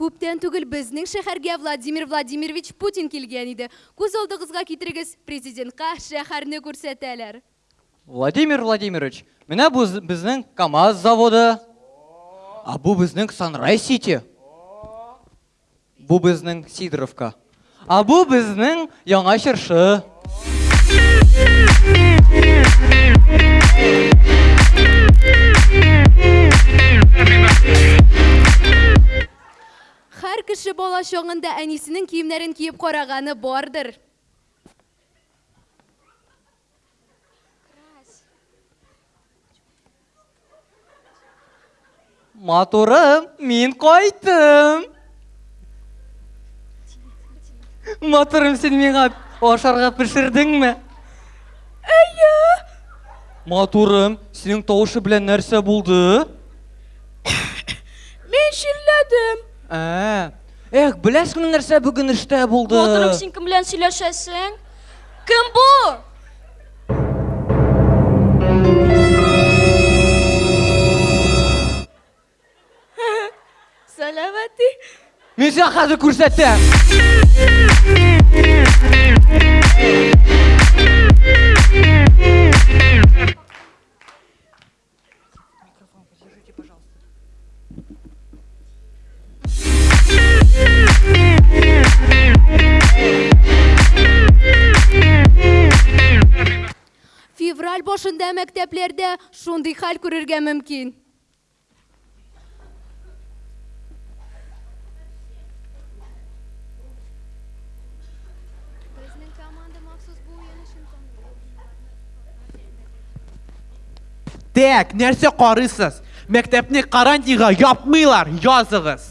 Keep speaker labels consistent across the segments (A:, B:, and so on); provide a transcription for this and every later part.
A: Күптән түгел безнең шәһәргә Владимир Владимирович Путин килгән иде. Күз алдыгызга китерегез, президентка шәһәрне күрсәтәләр.
B: Владимир Владимирович, менә бу безнең КАМАЗ заводы, ә бу безнең Санрай-Сити. Бу безнең Сидоровка. А бу безнең Яңа Чыршы.
A: Хәр кеше бала чагында әнисенең киемнәрен киеп караганы бардыр.
B: Матурым, мин кайттым. Матурым, син миңа ашарга пешердеңме? Әйе. Матурым, синең тавышы белән нәрсә булды?
A: Мин ширләдем.
B: Ә. Эх, беләсеңме нәрсә бүген эштә булды?
C: Матурым, син кем белән сөйләшәсең? Кем бу?
A: Сәләмәти.
B: Мин сиңа хәзер күрсәтәм.
A: Февраль башында мәктәпләрдә шундый хәл күрергә мөмкин.
D: Дәк, нәрсә карыйсыз? Мәктәпне карантинга япмыйлар, языгыз.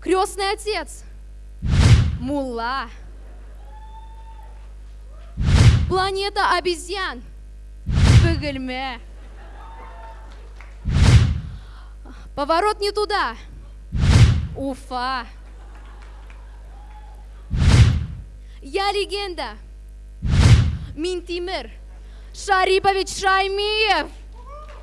A: Крестный отец. Мула. Планета обезьян. Бегельме. Поворот не туда. Уфа. Я легенда. минтимер, Шарипович Шаймиев.